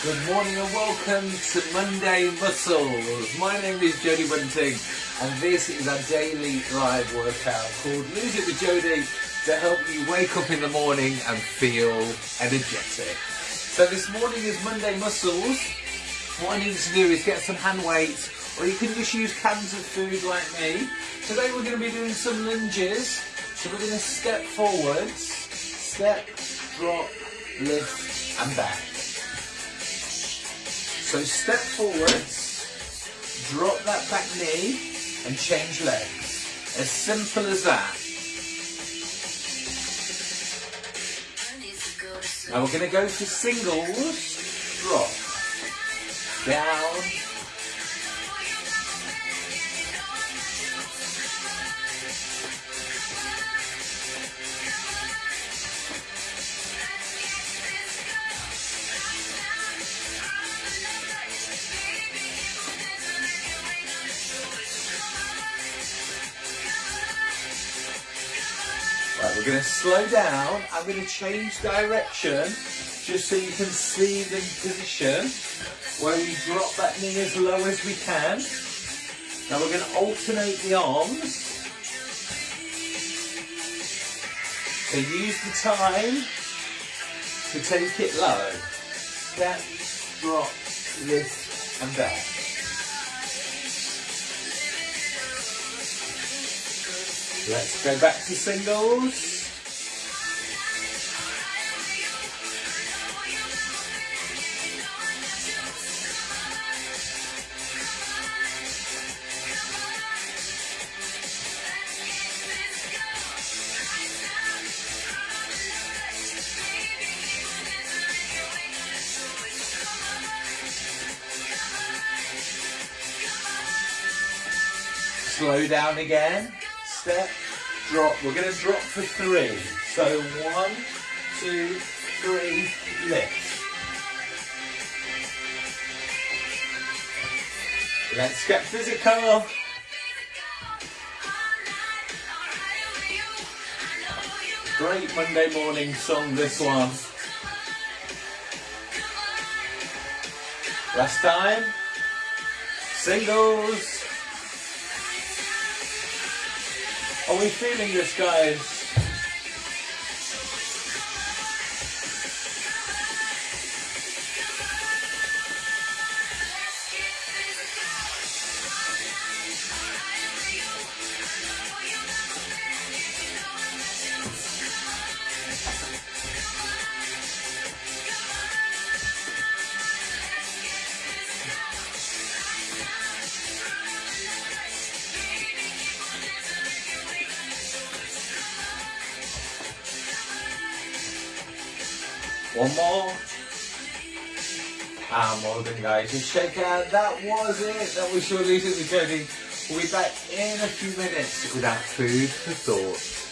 Good morning and welcome to Monday Muscles. My name is Jody Bunting and this is our daily live workout called Lose It with Jody to help you wake up in the morning and feel energetic. So this morning is Monday Muscles. What I need to do is get some hand weights or you can just use cans of food like me. Today we're going to be doing some lunges. So we're going to step forwards, step, drop, lift and back. So step forwards, drop that back knee and change legs. As simple as that. Now we're going to go for singles, drop, down, we're going to slow down. I'm going to change direction just so you can see the position where we drop that knee as low as we can. Now we're going to alternate the arms. So use the time to take it low. Step, drop, lift and back. Let's go back to singles. Slow down again. Step, drop. We're going to drop for three. So one, two, three, lift. Let's get physical. Great Monday morning song, this one. Last time. Singles. Are we feeling this, guys? One more. And well done guys, just shake out. That was it. That was your with Jody. We'll be back in a few minutes without food for thought.